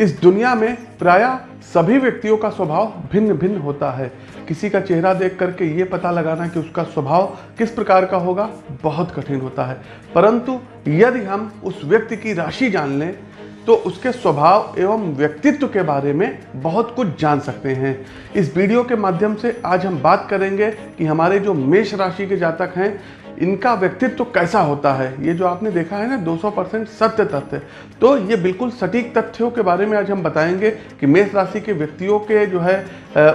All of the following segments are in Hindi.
इस दुनिया में प्राय सभी व्यक्तियों का स्वभाव भिन्न भिन्न होता है। किसी का चेहरा देख करके ये पता लगाना कि उसका स्वभाव किस प्रकार का होगा, बहुत कठिन होता है। परंतु यदि हम उस व्यक्ति की राशि जान लें तो उसके स्वभाव एवं व्यक्तित्व के बारे में बहुत कुछ जान सकते हैं। इस वीडियो के माध्यम से आज हम बात करेंगे कि हमारे जो मेष राशि के जातक हैं इनका व्यक्तित्व तो कैसा होता है? ये जो आपने देखा है ना 200 परसेंट सत्य तथ्य। तो ये बिल्कुल सटीक तथ्यों के बारे में आज हम बताएँगे कि मेष राशि के व्यक्तियों के जो है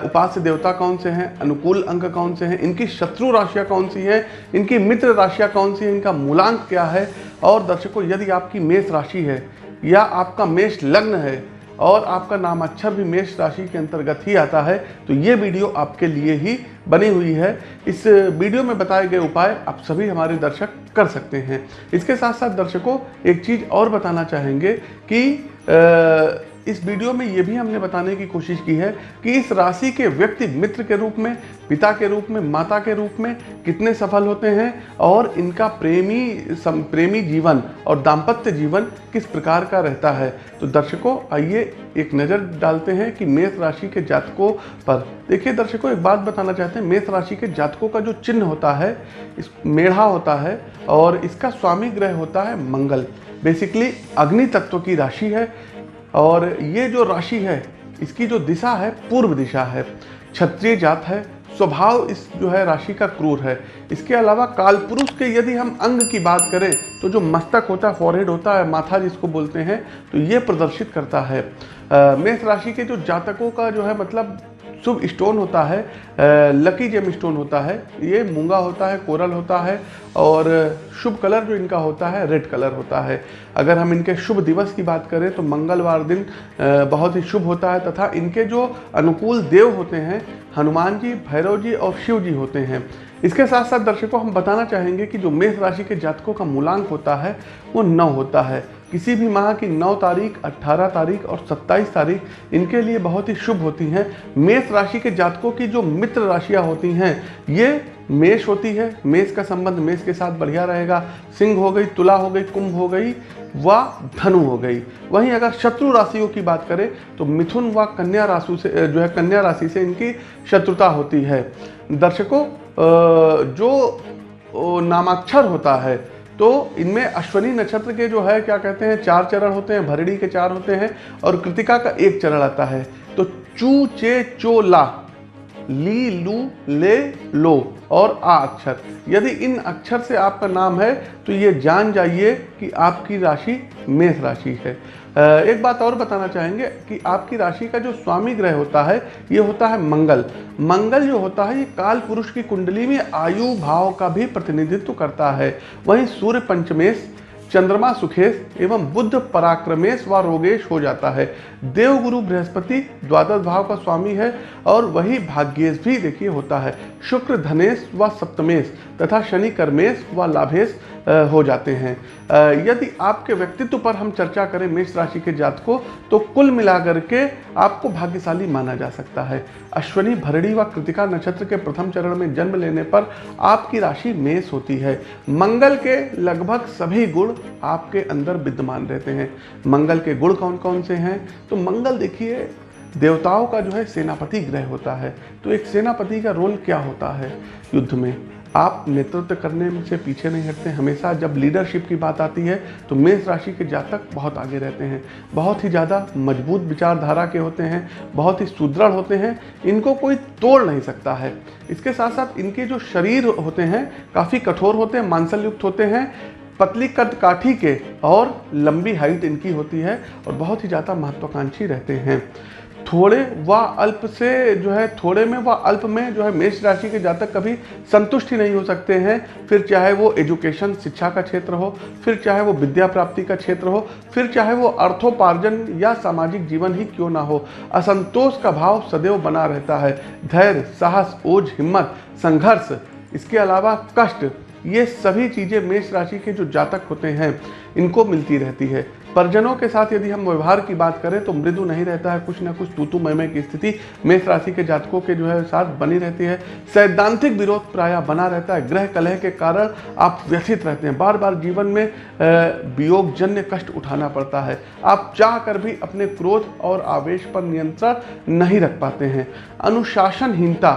उपास्य देवता कौन से हैं, अनुकूल अंक कौन से हैं, इनकी शत्रु राशियाँ कौन सी हैं, इनकी मित्र राशियाँ कौन सी हैं, इनका मूलांक क्या है? और दर्शकों, यदि आपकी मेष राशि है या आपका मेष लग्न है और आपका नाम अच्छा भी मेष राशि के अंतर्गत ही आता है तो ये वीडियो आपके लिए ही बनी हुई है। इस वीडियो में बताए गए उपाय आप सभी हमारे दर्शक कर सकते हैं। इसके साथ साथ दर्शकों एक चीज़ और बताना चाहेंगे कि आ, इस वीडियो में ये भी हमने बताने की कोशिश की है कि इस राशि के व्यक्ति मित्र के रूप में पिता के रूप में माता के रूप में कितने सफल होते हैं और इनका प्रेमी सम, प्रेमी जीवन और दाम्पत्य जीवन किस प्रकार का रहता है। तो दर्शकों आइए एक नज़र डालते हैं कि मेष राशि के जातकों पर। देखिए दर्शकों एक बात बताना चाहते हैं मेष राशि के जातकों का जो चिन्ह होता है इस मेढ़ा होता है और इसका स्वामी ग्रह होता है मंगल। बेसिकली अग्नि तत्व की राशि है और ये जो राशि है, इसकी जो दिशा है, पूर्व दिशा है। क्षत्रिय जात है, स्वभाव इस जो है राशि का क्रूर है। इसके अलावा काल पुरुष के यदि हम अंग की बात करें तो जो मस्तक होता है फॉरहेड होता है, माथा जिसको बोलते हैं तो ये प्रदर्शित करता है। मेष राशि के जो जातकों का जो है मतलब शुभ स्टोन होता है लकी जेम स्टोन होता है, ये मूँगा होता है, कोरल होता है और शुभ कलर जो इनका होता है, रेड कलर होता है। अगर हम इनके शुभ दिवस की बात करें तो मंगलवार दिन बहुत ही शुभ होता है तथा इनके जो अनुकूल देव होते हैं, हनुमान जी, भैरव जी और शिव जी होते हैं। इसके साथ साथ दर्शकों, हम बताना चाहेंगे कि जो मेष राशि के जातकों का मूलांक होता है, वो नौ होता है। किसी भी माह की 9 तारीख 18 तारीख और 27 तारीख इनके लिए बहुत ही शुभ होती हैं। मेष राशि के जातकों की जो मित्र राशियाँ होती हैं, ये मेष होती है। मेष का संबंध मेष के साथ बढ़िया रहेगा। सिंह हो गई, तुला हो गई, कुंभ हो गई व धनु हो गई। वहीं अगर शत्रु राशियों की बात करें तो मिथुन व कन्या राशि से जो है कन्या राशि से इनकी शत्रुता होती है। दर्शकों जो नामाक्षर होता है तो इनमें अश्वनी नक्षत्र के जो है, क्या कहते हैं, चार चरण होते हैं भरड़ी के चार होते हैं और कृतिका का एक चरण आता है। तो चू, चे, चो, ला, ली, लू, ले, लो और आ अक्षर। यदि इन अक्षर से आपका नाम है तो ये जान जाइए कि आपकी राशि मेष राशि है। एक बात और बताना चाहेंगे कि आपकी राशि का जो स्वामी ग्रह होता है, ये होता है मंगल। मंगल जो होता है, ये काल पुरुष की कुंडली में आयु भाव का भी प्रतिनिधित्व करता है। वहीं सूर्य पंचमेश, चंद्रमा सुखेश एवं बुद्ध पराक्रमेश व रोगेश हो जाता है। देवगुरु बृहस्पति द्वादश भाव का स्वामी है और वही भाग्येश भी देखिए होता है। शुक्र धनेश व सप्तमेश तथा शनि कर्मेश व लाभेश हो जाते हैं। यदि आपके व्यक्तित्व पर हम चर्चा करें मेष राशि के जात को तो कुल मिलाकर के आपको भाग्यशाली माना जा सकता है। अश्वनी भरड़ी व कृतिका नक्षत्र के प्रथम चरण में जन्म लेने पर आपकी राशि मेष होती है। मंगल के लगभग सभी गुण आपके अंदर विद्यमान रहते हैं। मंगल के गुण कौन कौन से हैं? तो मंगल देखिए देवताओं का जो है सेनापति ग्रह होता है तो एक सेनापति का रोल क्या होता है युद्ध में? आप नेतृत्व करने से पीछे नहीं हटते, हमेशा जब लीडरशिप की बात आती है तो मेष राशि के जातक बहुत आगे रहते हैं। बहुत ही ज़्यादा मज़बूत विचारधारा के होते हैं, बहुत ही सुदृढ़ होते हैं, इनको कोई तोड़ नहीं सकता है। इसके साथ साथ इनके जो शरीर होते हैं, काफ़ी कठोर होते हैं, मांसलयुक्त होते हैं, पतली कद काठी के और लंबी हाइट इनकी होती है और बहुत ही ज़्यादा महत्वाकांक्षी रहते हैं। थोड़े व अल्प से जो है, थोड़े में व अल्प में जो है, मेष राशि के जातक कभी संतुष्ट ही नहीं हो सकते हैं। फिर चाहे वो एजुकेशन, शिक्षा का क्षेत्र हो, फिर चाहे वो विद्या प्राप्ति का क्षेत्र हो, फिर चाहे वो अर्थोपार्जन या सामाजिक जीवन ही क्यों ना हो, असंतोष का भाव सदैव बना रहता है। धैर्य, साहस, ओझ, हिम्मत, संघर्ष, इसके अलावा कष्ट, ये सभी चीज़ें मेष राशि के जो जातक होते हैं, इनको मिलती रहती है। परिजनों के साथ यदि हम व्यवहार की बात करें तो मृदु नहीं रहता है, कुछ ना कुछ तूतु मयमय की स्थिति मेष राशि के जातकों के जो है साथ बनी रहती है। सैद्धांतिक विरोध प्राय बना रहता है। ग्रह कलह के कारण आप व्यथित रहते हैं। बार बार जीवन में वियोगजन्य कष्ट उठाना पड़ता है। आप चाह कर भी अपने क्रोध और आवेश पर नियंत्रण नहीं रख पाते हैं। अनुशासनहीनता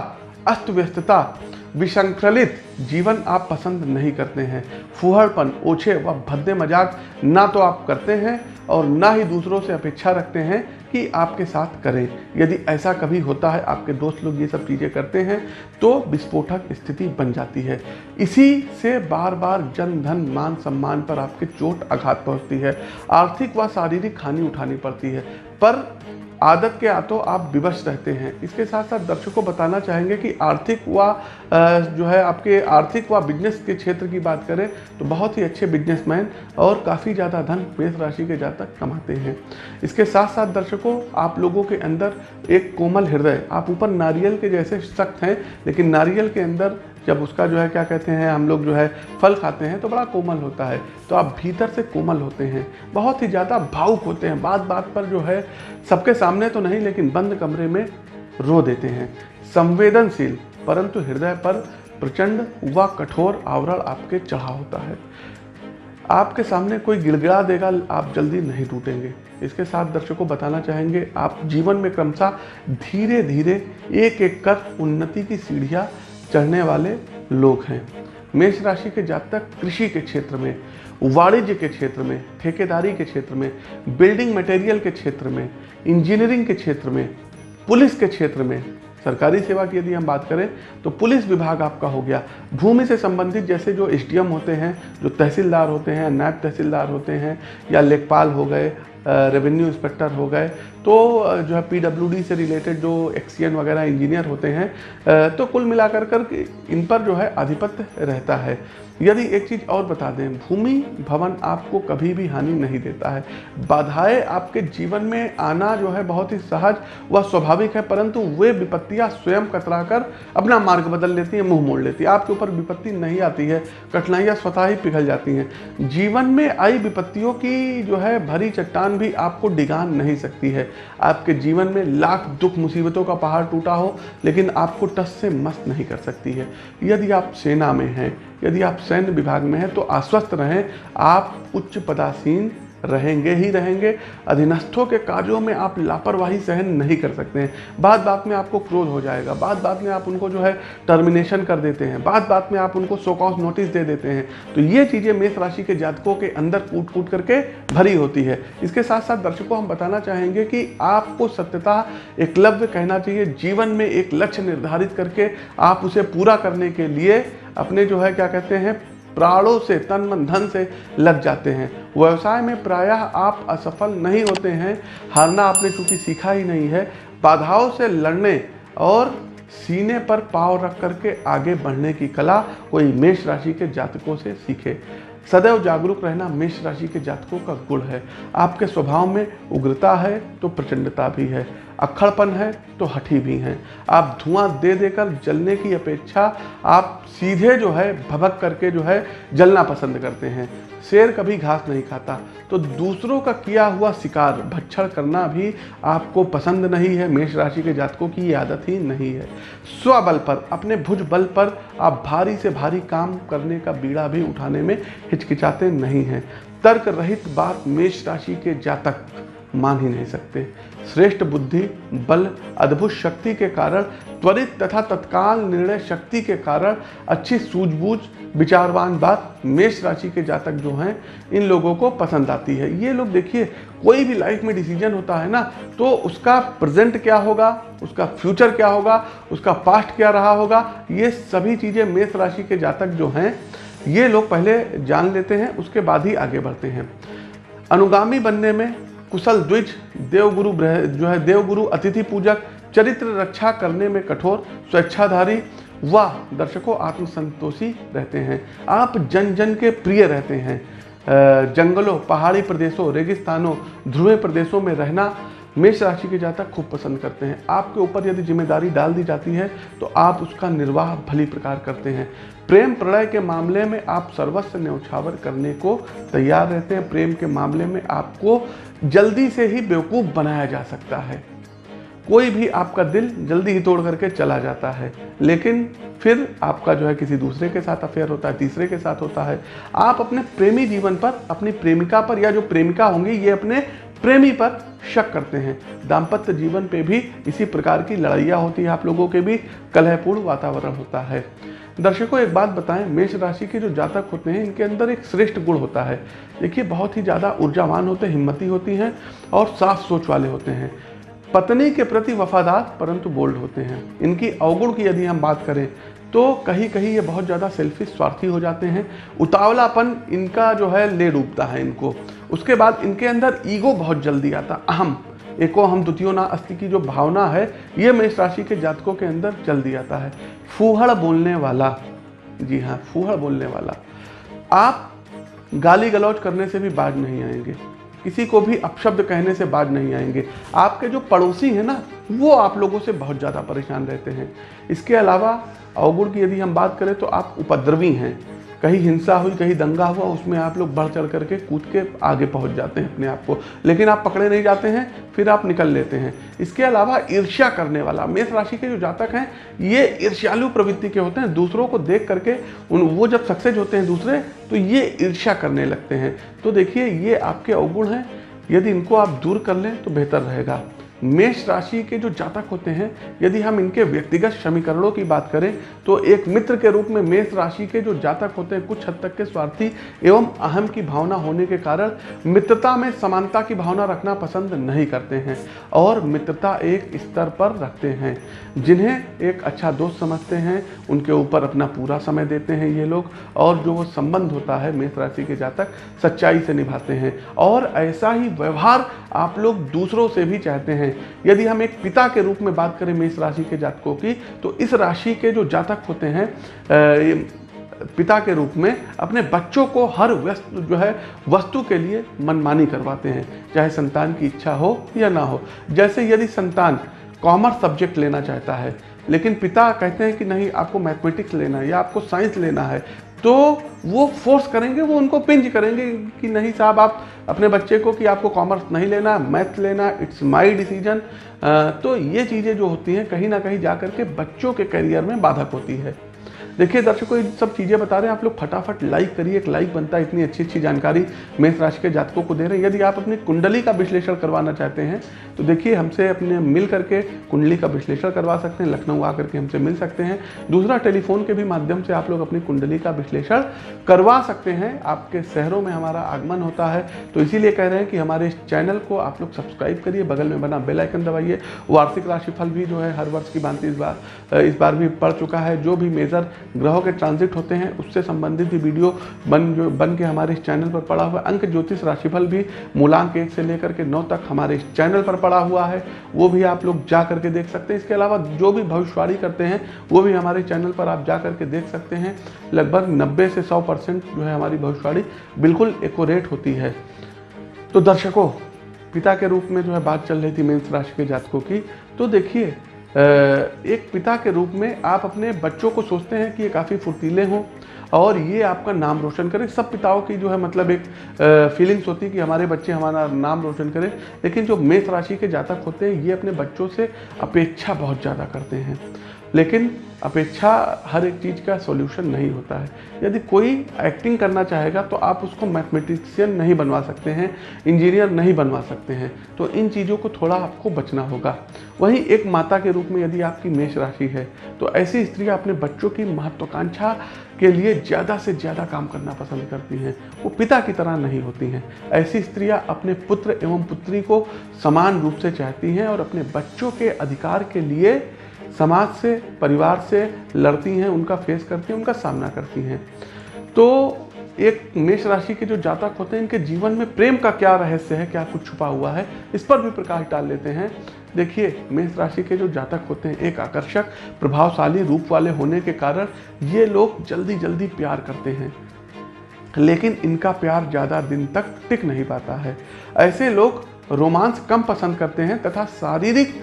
अस्त व्यस्तता विसंक्रलित जीवन आप पसंद नहीं करते हैं। फुहड़पन, ओछे व भद्दे मज़ाक ना तो आप करते हैं और ना ही दूसरों से अपेक्षा रखते हैं कि आपके साथ करें। यदि ऐसा कभी होता है, आपके दोस्त लोग ये सब चीज़ें करते हैं तो विस्फोटक स्थिति बन जाती है। इसी से बार बार जन धन, मान सम्मान पर आपके चोट आघात पहुँचती है। आर्थिक व शारीरिक हानि उठानी पड़ती है। पर आदत के आतों आप विवश रहते हैं। इसके साथ साथ दर्शकों को बताना चाहेंगे कि आर्थिक व जो है आपके आर्थिक व बिज़नेस के क्षेत्र की बात करें तो बहुत ही अच्छे बिजनेसमैन और काफ़ी ज़्यादा धन मेष राशि के जातक कमाते हैं। इसके साथ साथ दर्शकों, आप लोगों के अंदर एक कोमल हृदय, आप ऊपर नारियल के जैसे सख्त हैं, लेकिन नारियल के अंदर जब उसका जो है, क्या कहते हैं, हम लोग जो है, फल खाते हैं तो बड़ा कोमल होता है। तो आप भीतर से कोमल होते हैं। बहुत ही ज़्यादा भावुक होते हैं। बात बात पर जो है, सबके सामने तो नहीं, लेकिन बंद कमरे में रो देते हैं। संवेदनशील, परंतु हृदय पर प्रचंड व कठोर आवरण आपके चढ़ा होता है। आपके सामने कोई गिड़गिड़ा देगा, आप जल्दी नहीं टूटेंगे। इसके साथ दर्शकों बताना चाहेंगे, आप जीवन में क्रमशः धीरे धीरे एक एक कर उन्नति की सीढ़ियाँ चढ़ने वाले लोग हैं। मेष राशि के जातक कृषि के क्षेत्र में, वाणिज्य के क्षेत्र में, ठेकेदारी के क्षेत्र में, बिल्डिंग मटेरियल के क्षेत्र में, इंजीनियरिंग के क्षेत्र में, पुलिस के क्षेत्र में, सरकारी सेवा की यदि हम बात करें तो पुलिस विभाग आपका हो गया। भूमि से संबंधित जैसे जो एसडीएम होते हैं, जो तहसीलदार होते हैं, नायब तहसीलदार होते हैं, या लेखपाल हो गए रेवेन्यू इंस्पेक्टर हो गए। तो जो है पीडब्ल्यूडी से रिलेटेड जो एक्सीएन वगैरह इंजीनियर होते हैं तो कुल मिलाकर कर इन पर जो है आधिपत्य रहता है। यदि एक चीज़ और बता दें, भूमि भवन आपको कभी भी हानि नहीं देता है। बाधाएँ आपके जीवन में आना जो है बहुत ही सहज व स्वाभाविक है, परंतु वे विपत्तियाँ स्वयं कतरा कर अपना मार्ग बदल लेती हैं, मुँह मोड़ लेती है। आपके ऊपर विपत्ति नहीं आती है, कठिनाइयाँ स्वतः ही पिघल जाती हैं। जीवन में आई विपत्तियों की जो है भरी चट्टान भी आपको डिगान नहीं सकती है। आपके जीवन में लाख दुख मुसीबतों का पहाड़ टूटा हो, लेकिन आपको टस से मस्त नहीं कर सकती है। यदि आप सेना में हैं, यदि आप सैन्य विभाग में हैं तो आश्वस्त रहें, आप उच्च पदासीन रहेंगे ही रहेंगे। अधीनस्थों के कार्यों में आप लापरवाही सहन नहीं कर सकते हैं। बात बात में आपको क्रोध हो जाएगा। बात बात में आप उनको जो है टर्मिनेशन कर देते हैं। बात बात में आप उनको सोकॉस नोटिस दे देते हैं। तो ये चीज़ें मेष राशि के जातकों के अंदर कूट कूट करके भरी होती है। इसके साथ साथ दर्शकों, हम बताना चाहेंगे कि आपको सत्यता एकलव्य कहना चाहिए। जीवन में एक लक्ष्य निर्धारित करके आप उसे पूरा करने के लिए अपने जो है, क्या कहते हैं प्राणों से, तन मन, धन से लग जाते हैं। व्यवसाय में प्रायः आप असफल नहीं होते हैं, हारना आपने चूँकि सीखा ही नहीं है। बाधाओं से लड़ने और सीने पर पाव रख करके आगे बढ़ने की कला कोई मेष राशि के जातकों से सीखे। सदैव जागरूक रहना मेष राशि के जातकों का गुण है। आपके स्वभाव में उग्रता है तो प्रचंडता भी है। अक्खड़पन है तो हठी भी हैं। आप धुआँ दे देकर जलने की अपेक्षा आप सीधे जो है, भभक करके जो है, जलना पसंद करते हैं। शेर कभी घास नहीं खाता। तो दूसरों का किया हुआ शिकार, भक्षण करना भी आपको पसंद नहीं है। मेष राशि के जातकों की आदत ही नहीं है। स्वबल पर, अपने भुज बल पर आप भारी से भारी काम करने का बीड़ा भी उठाने में हिचकिचाते नहीं हैं। तर्क रहित बात मेष राशि के जातक मान ही नहीं सकते। श्रेष्ठ बुद्धि, बल, अद्भुत शक्ति के कारण, त्वरित तथा तत्काल निर्णय शक्ति के कारण, अच्छी सूझबूझ, विचारवान बात मेष राशि के जातक जो हैं, इन लोगों को पसंद आती है। ये लोग देखिए, कोई भी लाइफ में डिसीज़न होता है ना तो उसका प्रेजेंट क्या होगा, उसका फ्यूचर क्या होगा, उसका पास्ट क्या रहा होगा, ये सभी चीज़ें मेष राशि के जातक जो हैं, ये लोग पहले जान लेते हैं, उसके बाद ही आगे बढ़ते हैं। अनुगामी बनने में कुशल द्विज, देवगुरु जो है देवगुरु, अतिथि पूजक, चरित्र रक्षा करने में कठोर, स्वेच्छाधारी व दर्शकों आत्मसंतोषी रहते हैं। आप जन जन के प्रिय रहते हैं। जंगलों, पहाड़ी प्रदेशों, रेगिस्तानों, ध्रुवे प्रदेशों में रहना मेष राशि के जातक खूब पसंद करते हैं। आपके ऊपर यदि ज़िम्मेदारी डाल दी जाती है तो आप उसका निर्वाह भली प्रकार करते हैं। प्रेम प्रणय के मामले में आप सर्वस्व न्यौछावर करने को तैयार रहते हैं। प्रेम के मामले में आपको जल्दी से ही बेवकूफ़ बनाया जा सकता है। कोई भी आपका दिल जल्दी ही तोड़ करके चला जाता है। लेकिन फिर आपका जो है किसी दूसरे के साथ अफेयर होता है, तीसरे के साथ होता है। आप अपने प्रेमी जीवन पर, अपनी प्रेमिका पर या जो प्रेमिका होंगी, ये अपने प्रेमी पर शक करते हैं। दाम्पत्य जीवन पे भी इसी प्रकार की लड़ाइयाँ होती है। आप लोगों के भी कलहपूर्ण वातावरण होता है। दर्शकों, एक बात बताएँ, मेष राशि के जो जातक होते हैं, इनके अंदर एक श्रेष्ठ गुण होता है। देखिए, बहुत ही ज़्यादा ऊर्जावान होते हैं हिम्मती होती हैं और साफ़ सोच वाले होते हैं। पत्नी के प्रति वफादार, परंतु बोल्ड होते हैं। इनकी अवगुण की यदि हम बात करें तो कहीं कहीं ये बहुत ज़्यादा सेल्फिश स्वार्थी हो जाते हैं। उतावलापन इनका जो है, ले डूबता है इनको। उसके बाद इनके अंदर ईगो बहुत जल्दी आता, अहम। एको हम द्वितीय ना अस्थि की जो भावना है, ये मेष राशि के जातकों के अंदर जल्दी आता है। फूहड़ बोलने वाला, जी हाँ फूहड़ बोलने वाला। आप गाली गलौज करने से भी बाज नहीं आएँगे। किसी को भी अपशब्द कहने से बाज नहीं आएँगे। आपके जो पड़ोसी हैं ना, वो आप लोगों से बहुत ज़्यादा परेशान रहते हैं। इसके अलावा, अवगुण की यदि हम बात करें तो आप उपद्रवी हैं। कहीं हिंसा हुई, कहीं दंगा हुआ, उसमें आप लोग बढ़ चढ़ करके कूद के आगे पहुँच जाते हैं अपने आप को। लेकिन आप पकड़े नहीं जाते हैं, फिर आप निकल लेते हैं। इसके अलावा ईर्ष्या करने वाला, मेष राशि के जो जातक हैं, ये ईर्ष्यालु प्रवृत्ति के होते हैं। दूसरों को देख करके उन, वो जब सक्सेस होते हैं दूसरे तो ये ईर्ष्या करने लगते हैं। तो देखिए, ये आपके अवगुण हैं। यदि इनको आप दूर कर लें तो बेहतर रहेगा। मेष राशि के जो जातक होते हैं, यदि हम इनके व्यक्तिगत समीकरणों की बात करें तो एक मित्र के रूप में मेष राशि के जो जातक होते हैं, कुछ हद तक के स्वार्थी एवं अहम की भावना होने के कारण मित्रता में समानता की भावना रखना पसंद नहीं करते हैं और मित्रता एक स्तर पर रखते हैं। जिन्हें एक अच्छा दोस्त समझते हैं, उनके ऊपर अपना पूरा समय देते हैं ये लोग और जो वो संबंध होता है मेष राशि के जातक, सच्चाई से निभाते हैं। और ऐसा ही व्यवहार आप लोग दूसरों से भी चाहते हैं यदि हम एक पिता के रूप में बात करें मेष राशि के जातकों की तो इस राशि के जो जातक होते हैं पिता के रूप में अपने बच्चों को हर व्यस्त, जो है, वस्तु के लिए मनमानी करवाते हैं, चाहे संतान की इच्छा हो या ना हो। जैसे यदि संतान कॉमर्स सब्जेक्ट लेना चाहता है, लेकिन पिता कहते हैं कि नहीं, आपको मैथमेटिक्स लेना है या आपको साइंस लेना है तो वो फोर्स करेंगे, वो उनको पिंज करेंगे कि नहीं साहब, आप अपने बच्चे को कि आपको कॉमर्स नहीं लेना मैथ लेना इट्स माई डिसीज़न तो ये चीज़ें जो होती हैं, कहीं ना कहीं जा के बच्चों के करियर में बाधक होती है। देखिए दर्शकों, ये सब चीज़ें बता रहे हैं। आप लोग फटाफट लाइक करिए। एक लाइक बनता है, इतनी अच्छी अच्छी जानकारी मेष राशि के जातकों को दे रहे हैं। यदि आप अपनी कुंडली का विश्लेषण करवाना चाहते हैं तो देखिए हमसे अपने मिल करके कुंडली का विश्लेषण करवा सकते हैं, लखनऊ आकर के हमसे मिल सकते हैं। दूसरा, टेलीफोन के भी माध्यम से आप लोग अपनी कुंडली का विश्लेषण करवा सकते हैं। आपके शहरों में हमारा आगमन होता है तो इसीलिए कह रहे हैं कि हमारे इस चैनल को आप लोग सब्सक्राइब करिए, बगल में बना बेल आइकन दबाइए। वार्षिक राशिफल भी जो है, हर वर्ष की भांति इस बार इस बार भी पड़ चुका है। जो भी मेजर ग्रहों के ट्रांजिट होते हैं, उससे संबंधित भी वीडियो बन जो, बन के हमारे इस चैनल पर पड़ा हुआ अंक ज्योतिष राशिफल भी मूलांक एक से लेकर के नौ तक हमारे इस चैनल पर पड़ा हुआ है। वो भी आप लोग जा करके देख सकते हैं। इसके अलावा जो भी भविष्यवाणी करते हैं, वो भी हमारे चैनल पर आप जा करके देख सकते हैं। लगभग नब्बे से सौ जो है हमारी भविष्यवाणी बिल्कुल एकोरेट होती है। तो दर्शकों, पिता के रूप में जो है बात चल रही थी मेन्स राशि के जातकों की। तो देखिए एक पिता के रूप में आप अपने बच्चों को सोचते हैं कि ये काफ़ी फुर्तीले हों और ये आपका नाम रोशन करें। सब पिताओं की जो है मतलब एक फीलिंग्स होती है कि हमारे बच्चे हमारा नाम रोशन करें। लेकिन जो मेष राशि के जातक होते हैं, ये अपने बच्चों से अपेक्षा बहुत ज़्यादा करते हैं। लेकिन अपेक्षा हर एक चीज़ का सॉल्यूशन नहीं होता है। यदि कोई एक्टिंग करना चाहेगा तो आप उसको मैथमेटिशियन नहीं बनवा सकते हैं इंजीनियर नहीं बनवा सकते हैं। तो इन चीज़ों को थोड़ा आपको बचना होगा। वहीं एक माता के रूप में यदि आपकी मेष राशि है तो ऐसी स्त्रियाँ अपने बच्चों की महत्वाकांक्षा के लिए ज़्यादा से ज़्यादा काम करना पसंद करती हैं। वो पिता की तरह नहीं होती हैं। ऐसी स्त्रियाँ अपने पुत्र एवं पुत्री को समान रूप से चाहती हैं और अपने बच्चों के अधिकार के लिए समाज से, परिवार से लड़ती हैं, उनका फेस करती हैं, उनका सामना करती हैं। तो एक मेष राशि के जो जातक होते हैं, इनके जीवन में प्रेम का क्या रहस्य है, क्या कुछ छुपा हुआ है, इस पर भी प्रकाश डाल लेते हैं। देखिए, मेष राशि के जो जातक होते हैं, एक आकर्षक, प्रभावशाली, रूप वाले होने के कारण ये लोग जल्दी जल्दी प्यार करते हैं। लेकिन इनका प्यार ज़्यादा दिन तक टिक नहीं पाता है। ऐसे लोग रोमांस कम पसंद करते हैं तथा शारीरिक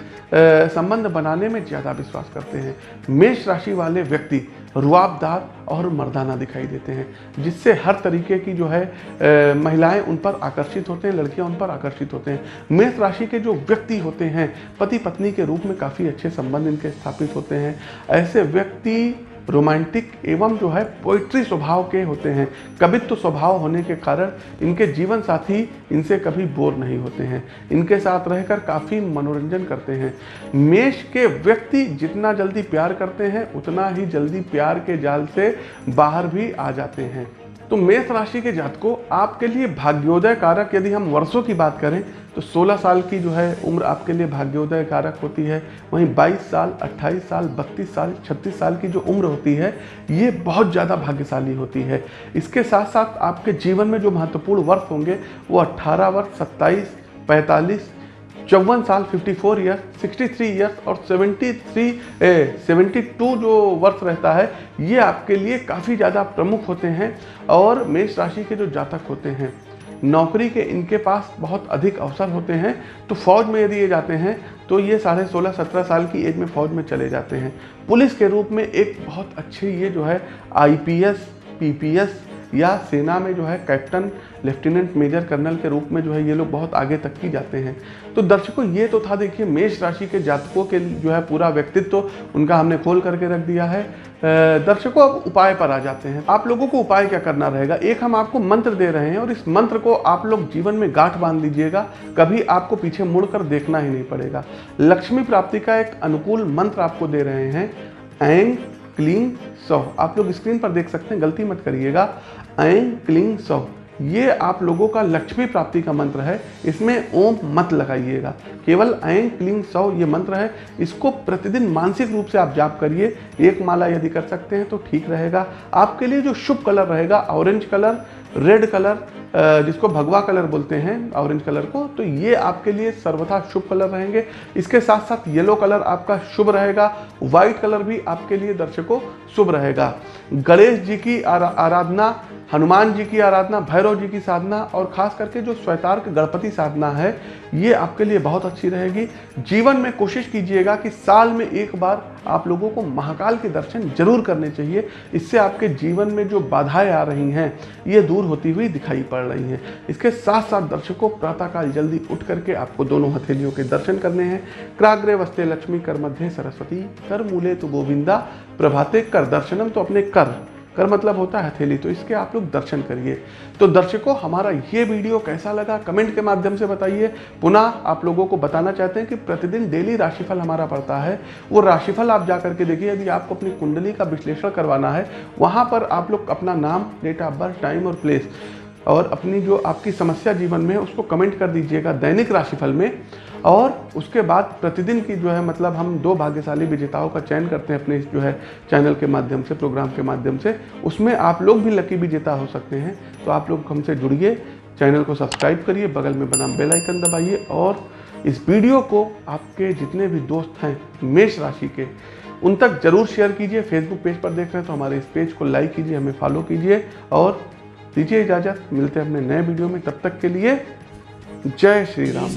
संबंध बनाने में ज़्यादा विश्वास करते हैं। मेष राशि वाले व्यक्ति रुआबदार और मर्दाना दिखाई देते हैं, जिससे हर तरीके की जो है महिलाएँ उन पर आकर्षित होते हैं, लड़कियाँ उन पर आकर्षित होते हैं। मेष राशि के जो व्यक्ति होते हैं पति पत्नी के रूप में काफ़ी अच्छे संबंध इनके स्थापित होते हैं। ऐसे व्यक्ति रोमांटिक एवं जो है पोइट्री स्वभाव के होते हैं। कवित्व स्वभाव होने के कारण इनके जीवन साथी इनसे कभी बोर नहीं होते हैं। इनके साथ रहकर काफ़ी मनोरंजन करते हैं। मेष के व्यक्ति जितना जल्दी प्यार करते हैं, उतना ही जल्दी प्यार के जाल से बाहर भी आ जाते हैं। तो मेष राशि के जातकों, आपके लिए भाग्योदय कारक यदि हम वर्षों की बात करें तो 16 साल की जो है उम्र आपके लिए भाग्योदय कारक होती है। वहीं 22 साल 28 साल 32 साल 36 साल की जो उम्र होती है, ये बहुत ज़्यादा भाग्यशाली होती है। इसके साथ साथ आपके जीवन में जो महत्वपूर्ण वर्ष होंगे, वो 18 वर्ष 27 पैंतालीस चौवन साल 54 ईयर्स 63 ईयर्स और 73 ए, 72 जो वर्ष रहता है ये आपके लिए काफ़ी ज़्यादा प्रमुख होते हैं और मेष राशि के जो जातक होते हैं नौकरी के इनके पास बहुत अधिक अवसर होते हैं तो फौज में यदि ये जाते हैं तो ये साढ़े सोलह सत्रह साल की एज में फौज में चले जाते हैं। पुलिस के रूप में एक बहुत अच्छे ये जो है आईपीएस पीपीएस या सेना में जो है कैप्टन, लेफ्टिनेंट, मेजर कर्नल के रूप में जो है ये लोग बहुत आगे तक की जाते हैं। तो दर्शकों, ये तो था देखिए, मेष राशि के जातकों के जो है पूरा व्यक्तित्व तो उनका हमने खोल करके रख दिया है। दर्शकों, अब उपाय पर आ जाते हैं। आप लोगों को उपाय क्या करना रहेगा? एक, हम आपको मंत्र दे रहे हैं और इस मंत्र को आप लोग जीवन में गांठ बाँध लीजिएगा। कभी आपको पीछे मुड़कर देखना ही नहीं पड़ेगा। लक्ष्मी प्राप्ति का एक अनुकूल मंत्र आपको दे रहे हैं। एंग क्लीन सौ आप लोग स्क्रीन पर देख सकते हैं, गलती मत करिएगा। आई क्लिंग सौ ये आप लोगों का लक्ष्मी प्राप्ति का मंत्र है। इसमें ओम मत लगाइएगा। केवल ऐं क्लीन सौ ये मंत्र है। इसको प्रतिदिन मानसिक रूप से आप जाप करिए। एक माला यदि कर सकते हैं तो ठीक रहेगा। आपके लिए जो शुभ कलर रहेगा, ऑरेंज कलर, रेड कलर जिसको भगवा कलर बोलते हैं, ऑरेंज कलर को तो ये आपके लिए सर्वथा शुभ कलर रहेंगे। इसके साथ साथ येलो कलर आपका शुभ रहेगा। व्हाइट कलर भी आपके लिए दर्शकों शुभ रहेगा। गणेश जी की आराधना, हनुमान जी की आराधना, भैरव जी की साधना और खास करके जो स्वैतार्क गणपति साधना है, ये आपके लिए बहुत अच्छी रहेगी। जीवन में कोशिश कीजिएगा कि साल में एक बार आप लोगों को महाकाल के दर्शन ज़रूर करने चाहिए। इससे आपके जीवन में जो बाधाएँ आ रही हैं, ये दूर होती हुई दिखाई पड़ रही हैं। इसके साथ साथ दर्शकों, प्रातःकाल जल्दी उठ करके आपको दोनों हथेलियों के दर्शन करने हैं। क्राग्रे वस्ते लक्ष्मी कर मध्य सरस्वती, कर मूले तो गोविंदा, प्रभाते कर दर्शनम तो अपने कर। कर मतलब होता है हथेली तो इसके आप लोग दर्शन करिए। तो दर्शकों, हमारा ये वीडियो कैसा लगा, कमेंट के माध्यम से बताइए। पुनः आप लोगों को बताना चाहते हैं कि प्रतिदिन डेली राशिफल हमारा पड़ता है। वो राशिफल आप जा करके देखिए, यदि आपको अपनी कुंडली का विश्लेषण करवाना है, वहाँ पर आप लोग अपना नाम, डेट ऑफ़ बर्थ, टाइम और प्लेस और अपनी जो आपकी समस्या जीवन में उसको कमेंट कर दीजिएगा दैनिक राशिफल में। और उसके बाद प्रतिदिन की जो है मतलब हम दो भाग्यशाली विजेताओं का चयन करते हैं अपने जो है चैनल के माध्यम से, प्रोग्राम के माध्यम से। उसमें आप लोग भी लकी विजेता हो सकते हैं तो आप लोग हमसे जुड़िए, चैनल को सब्सक्राइब करिए, बगल में बना बेल आइकन दबाइए और इस वीडियो को आपके जितने भी दोस्त हैं मेष राशि के, उन तक ज़रूर शेयर कीजिए। फेसबुक पेज पर देख रहे हैं तो हमारे इस पेज को लाइक कीजिए, हमें फॉलो कीजिए और दीजिए इजाज़त। मिलते हैं अपने नए वीडियो में, तब तक के लिए जय श्री राम।